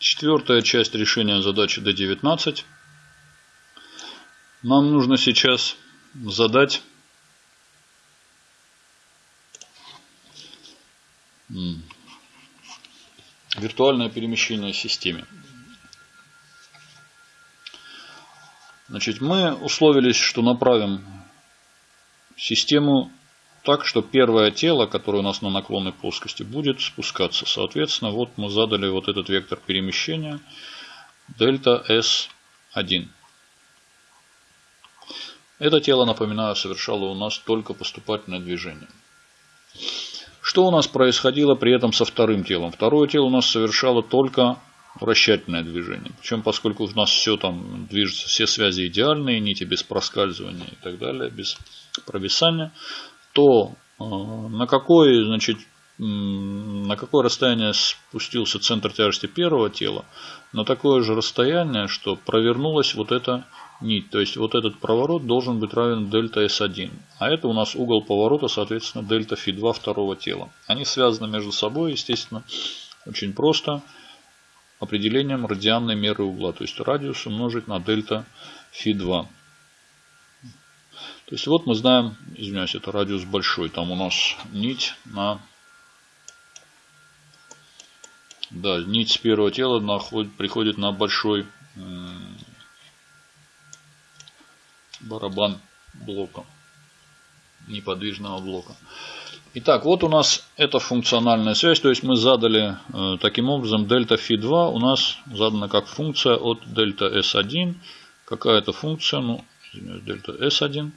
Четвертая часть решения задачи D19. Нам нужно сейчас задать виртуальное перемещение системе. Значит, мы условились, что направим систему так, что первое тело, которое у нас на наклонной плоскости, будет спускаться. Соответственно, вот мы задали вот этот вектор перемещения дельта S1. Это тело, напоминаю, совершало у нас только поступательное движение. Что у нас происходило при этом со вторым телом? Второе тело у нас совершало только вращательное движение. Причем, поскольку у нас все там движется, все связи идеальные, нити без проскальзывания и так далее, без провисания, то э, на какой, значит, на какое расстояние спустился центр тяжести первого тела, на такое же расстояние, что провернулась вот эта нить. То есть вот этот проворот должен быть равен дельта S1. А это у нас угол поворота, соответственно, дельта φ2 второго тела. Они связаны между собой, естественно, очень просто определением радианной меры угла. То есть радиус умножить на дельта φ2. То есть вот мы знаем, извиняюсь, это радиус большой. Там у нас нить на... Да, нить с первого тела находит, приходит на большой барабан блока. Неподвижного блока. Итак, вот у нас эта функциональная связь. То есть мы задали э, таким образом дельта φ2 у нас задана как функция от дельта s1. Какая-то функция, ну, дельта s1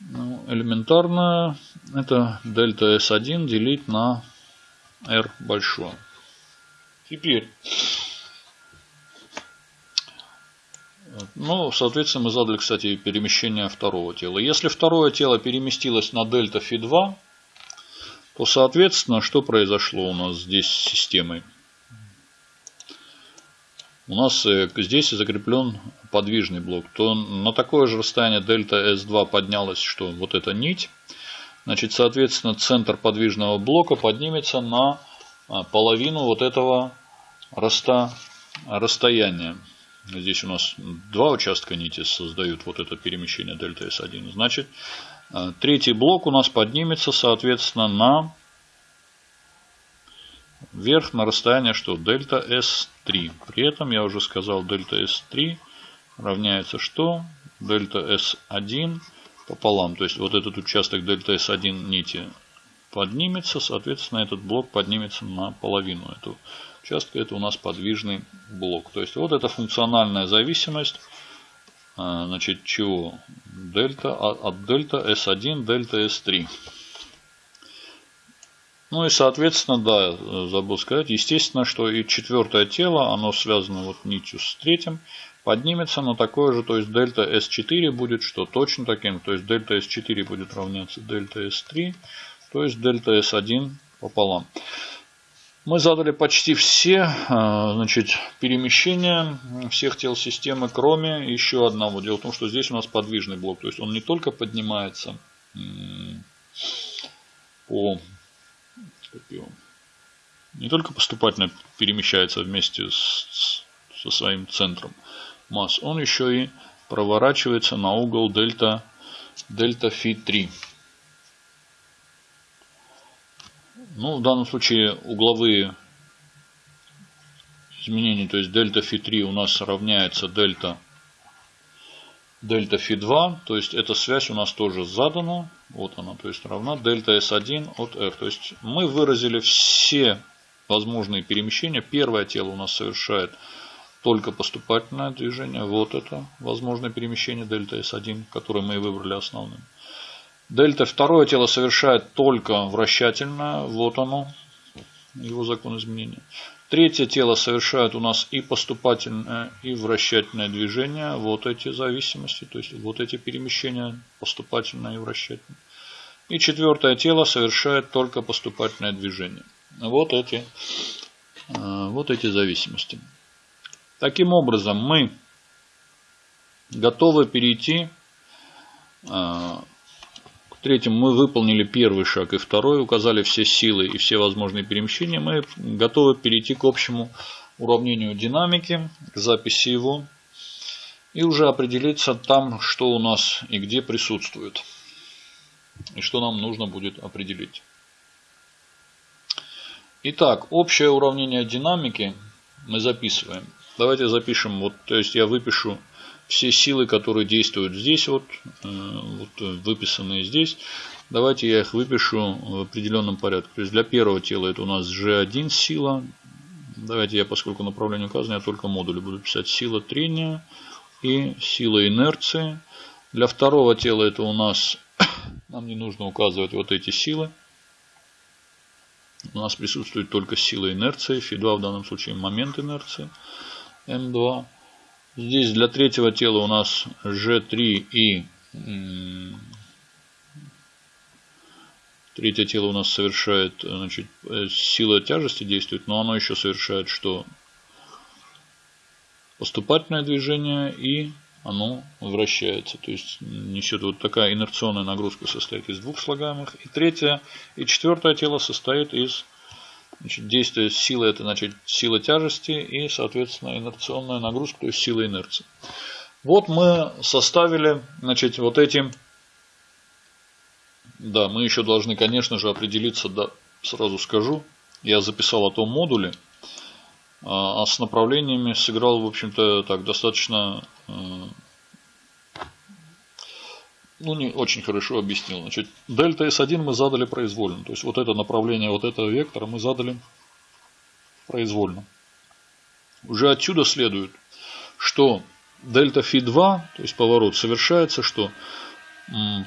ну, элементарно это дельта S1 делить на R большое. Теперь, ну, соответственно, мы задали, кстати, перемещение второго тела. Если второе тело переместилось на дельта φ2, то, соответственно, что произошло у нас здесь с системой? у нас э, здесь закреплен подвижный блок, то на такое же расстояние дельта S2 поднялась, что вот эта нить. Значит, соответственно, центр подвижного блока поднимется на а, половину вот этого роста, расстояния. Здесь у нас два участка нити создают вот это перемещение дельта S1. Значит, а, третий блок у нас поднимется, соответственно, на вверх на расстояние что? Дельта S3. При этом я уже сказал дельта S3 равняется что? Дельта S1 пополам. То есть вот этот участок дельта S1 нити поднимется. Соответственно этот блок поднимется на половину этого участка. Это у нас подвижный блок. То есть вот эта функциональная зависимость. А, значит, чего? Дельта от дельта S1 дельта S3. Ну и соответственно, да, забыл сказать, естественно, что и четвертое тело, оно связано вот нитью с третьим, поднимется на такое же, то есть дельта S4 будет что точно таким, то есть дельта S4 будет равняться дельта S3, то есть дельта S1 пополам. Мы задали почти все а, значит, перемещения всех тел системы, кроме еще одного. Дело в том, что здесь у нас подвижный блок. То есть он не только поднимается по не только поступательно перемещается вместе с, со своим центром масс, он еще и проворачивается на угол дельта, дельта фи 3. Ну, в данном случае угловые изменения, то есть дельта фи 3 у нас равняется дельта дельта фи 2 то есть эта связь у нас тоже задана. Вот она, то есть равна дельта S1 от R. То есть мы выразили все возможные перемещения. Первое тело у нас совершает только поступательное движение. Вот это возможное перемещение дельта S1, которое мы выбрали основным. Дельта второе тело совершает только вращательное. Вот оно, его закон изменения. Третье тело совершает у нас и поступательное, и вращательное движение. Вот эти зависимости, то есть вот эти перемещения, поступательное и вращательное. И четвертое тело совершает только поступательное движение. Вот эти, э, вот эти зависимости. Таким образом, мы готовы перейти э, Третьим мы выполнили первый шаг и второй, указали все силы и все возможные перемещения. Мы готовы перейти к общему уравнению динамики, к записи его. И уже определиться там, что у нас и где присутствует. И что нам нужно будет определить. Итак, общее уравнение динамики мы записываем. Давайте запишем, вот, то есть я выпишу все силы, которые действуют здесь, вот, э, вот выписанные здесь. Давайте я их выпишу в определенном порядке. То есть для первого тела это у нас G1 сила. Давайте я, поскольку направление указано, я только модули буду писать сила трения и сила инерции. Для второго тела это у нас, нам не нужно указывать вот эти силы. У нас присутствует только сила инерции, φ2 в данном случае момент инерции, М2. Здесь для третьего тела у нас G3 и третье тело у нас совершает, значит, э, сила тяжести действует, но оно еще совершает что? Поступательное движение и оно вращается. То есть несет вот такая инерционная нагрузка состоит из двух слагаемых. И третье и четвертое тело состоит из значит, действия силы, это значит сила тяжести и соответственно инерционная нагрузка, то есть сила инерции. Вот мы составили значит, вот эти, да, мы еще должны, конечно же, определиться, да, сразу скажу, я записал о том модуле, а, а с направлениями сыграл, в общем-то, так достаточно, э, ну, не очень хорошо объяснил. Значит, дельта S1 мы задали произвольно. То есть, вот это направление вот этого вектора мы задали произвольно. Уже отсюда следует, что дельта φ2, то есть поворот, совершается, что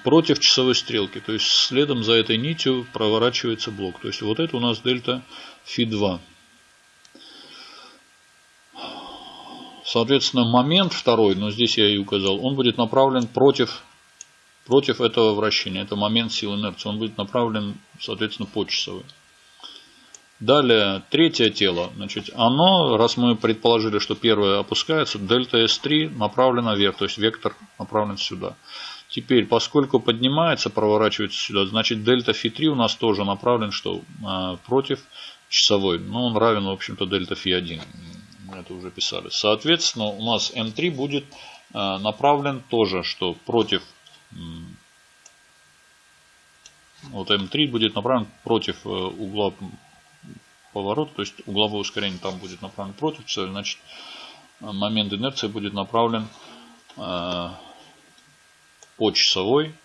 против часовой стрелки. То есть, следом за этой нитью проворачивается блок. То есть, вот это у нас дельта φ2. Соответственно, момент второй, но здесь я и указал, он будет направлен против, против этого вращения. Это момент силы инерции. Он будет направлен, соответственно, по часовой. Далее, третье тело. Значит, оно, раз мы предположили, что первое опускается, дельта S3 направлена вверх, то есть вектор направлен сюда. Теперь, поскольку поднимается, проворачивается сюда, значит дельта φ3 у нас тоже направлен, что э, против часовой. Ну, он равен, в общем-то, дельта φ1 мы это уже писали. Соответственно, у нас М3 будет э, направлен тоже, что против вот М3 будет направлен против э, угла поворота, то есть угловое ускорение там будет направлено против цели, значит момент инерции будет направлен э, по часовой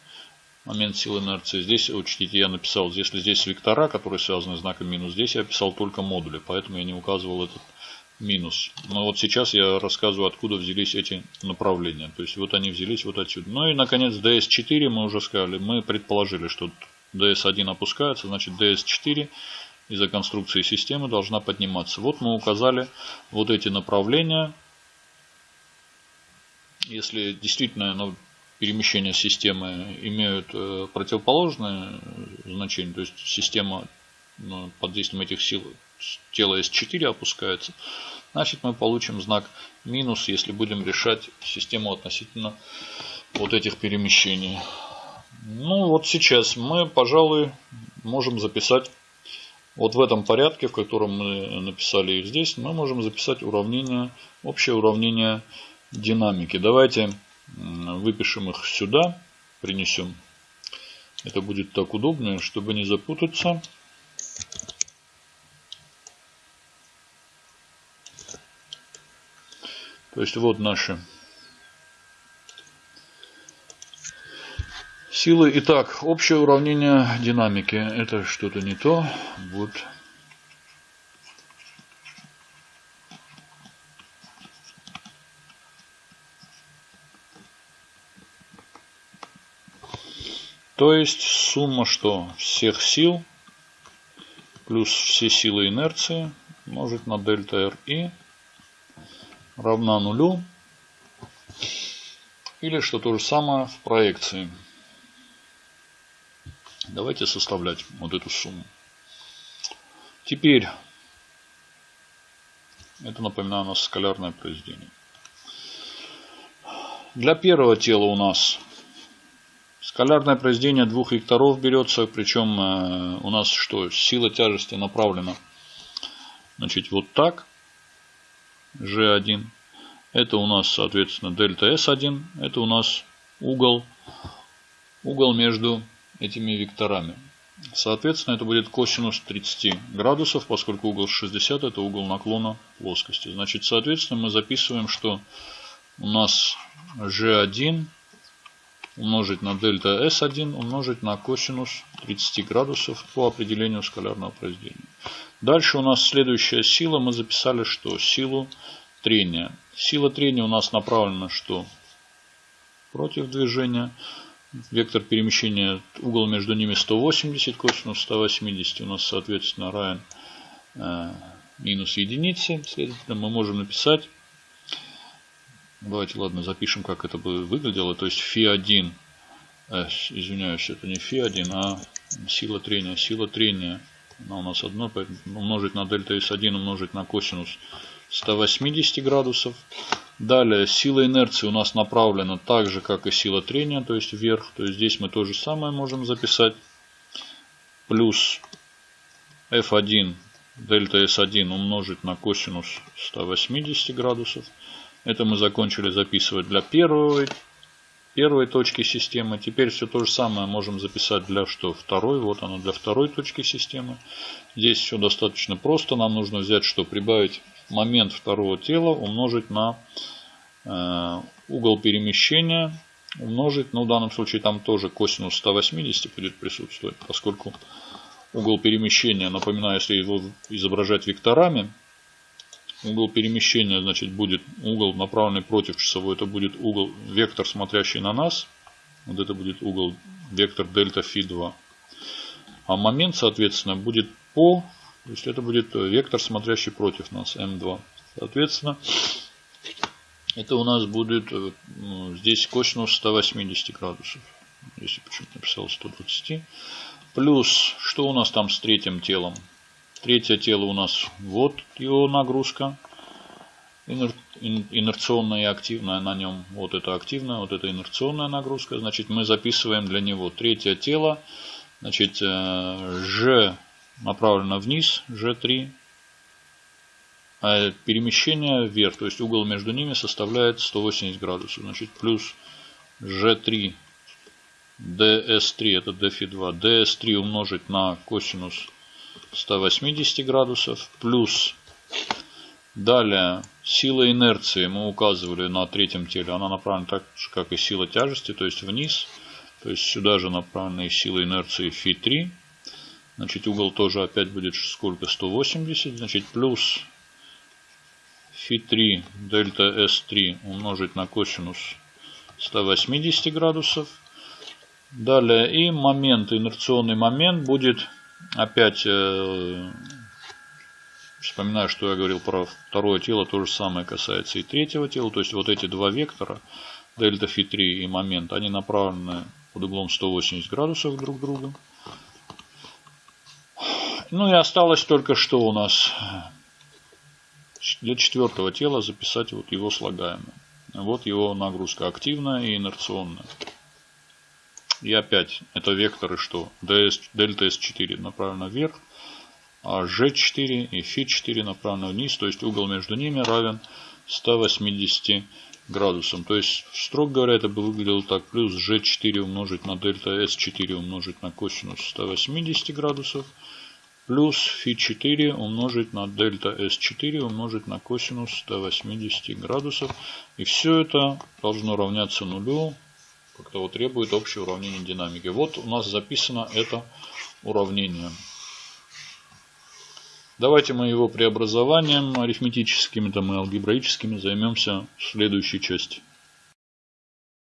момент силы инерции. Здесь, учтите, я написал, если здесь вектора, которые связаны с знаком минус, здесь я писал только модули, поэтому я не указывал этот минус. Но вот сейчас я рассказываю, откуда взялись эти направления. То есть вот они взялись вот отсюда. Ну и наконец DS4 мы уже сказали. Мы предположили, что DS1 опускается, значит DS4 из-за конструкции системы должна подниматься. Вот мы указали вот эти направления. Если действительно ну, перемещения системы имеют э, противоположное значение, то есть система ну, под действием этих сил тело S4 опускается, значит мы получим знак минус, если будем решать систему относительно вот этих перемещений. Ну вот сейчас мы, пожалуй, можем записать вот в этом порядке, в котором мы написали их здесь, мы можем записать уравнение, общее уравнение динамики. Давайте выпишем их сюда, принесем. Это будет так удобнее, чтобы не запутаться. То есть вот наши силы. Итак, общее уравнение динамики. Это что-то не то. Вот. То есть сумма что? Всех сил плюс все силы инерции умножить на дельта RI равна нулю. Или что то же самое в проекции. Давайте составлять вот эту сумму. Теперь, это напоминаю, у нас скалярное произведение. Для первого тела у нас скалярное произведение двух векторов берется, причем э, у нас что, сила тяжести направлена значит, вот так. G1. Это у нас, соответственно, дельта S1. Это у нас угол, угол между этими векторами. Соответственно, это будет косинус 30 градусов, поскольку угол 60 это угол наклона плоскости. Значит, соответственно, мы записываем, что у нас G1 умножить на дельта S1 умножить на косинус 30 градусов по определению скалярного произведения. Дальше у нас следующая сила. Мы записали что? Силу трения. Сила трения у нас направлена что? Против движения. Вектор перемещения, угол между ними 180, косинус 180 у нас, соответственно, равен э, минус единице. Следовательно, мы можем написать, давайте, ладно, запишем, как это бы выглядело. То есть φ1, э, извиняюсь, это не φ1, а сила трения. Сила трения, она у нас одно, умножить на дельта S1, умножить на косинус 180 градусов. Далее сила инерции у нас направлена так же, как и сила трения, то есть вверх. То есть здесь мы то же самое можем записать. Плюс F1 дельта S1 умножить на косинус 180 градусов. Это мы закончили записывать для первой, первой точки системы. Теперь все то же самое можем записать для что? Второй. Вот оно для второй точки системы. Здесь все достаточно просто. Нам нужно взять что? Прибавить момент второго тела умножить на э, угол перемещения умножить, ну в данном случае там тоже косинус 180 будет присутствовать, поскольку угол перемещения, напоминаю, если его изображать векторами, угол перемещения, значит, будет угол направленный против часовой, это будет угол, вектор, смотрящий на нас, вот это будет угол, вектор дельта фи 2. А момент, соответственно, будет по то есть это будет вектор, смотрящий против нас, М2. Соответственно, это у нас будет э, здесь косинус 180 градусов. Если почему-то написал 120. Плюс, что у нас там с третьим телом? Третье тело у нас, вот его нагрузка. Инерционная и активная на нем. Вот это активная, вот это инерционная нагрузка. Значит, мы записываем для него третье тело. Значит, э, G направлено вниз, G3, а перемещение вверх, то есть угол между ними составляет 180 градусов. Значит, плюс G3, DS3, это dφ2, DS3 умножить на косинус 180 градусов, плюс далее сила инерции мы указывали на третьем теле, она направлена так же, как и сила тяжести, то есть вниз. То есть сюда же направлены сила инерции φ3 Значит, угол тоже опять будет сколько? 180. Значит, плюс φ3 дельта S3 умножить на косинус 180 градусов. Далее и момент, инерционный момент будет опять, э, вспоминаю, что я говорил про второе тело, то же самое касается и третьего тела. То есть вот эти два вектора, дельта φ3 и момент, они направлены под углом 180 градусов друг к другу. Ну и осталось только что у нас для четвертого тела записать вот его слагаемое. Вот его нагрузка активная и инерционная. И опять это векторы что? DS, дельта S4 направлено вверх, а G4 и Φ4 направлено вниз. То есть угол между ними равен 180 градусам. То есть, строго говоря, это бы выглядело так. Плюс G4 умножить на дельта S4 умножить на косинус 180 градусов плюс φ4 умножить на дельта s4 умножить на косинус 180 градусов. И все это должно равняться нулю, как того требует общее уравнение динамики. Вот у нас записано это уравнение. Давайте мы его преобразованием арифметическими там, и алгебраическими займемся в следующей части.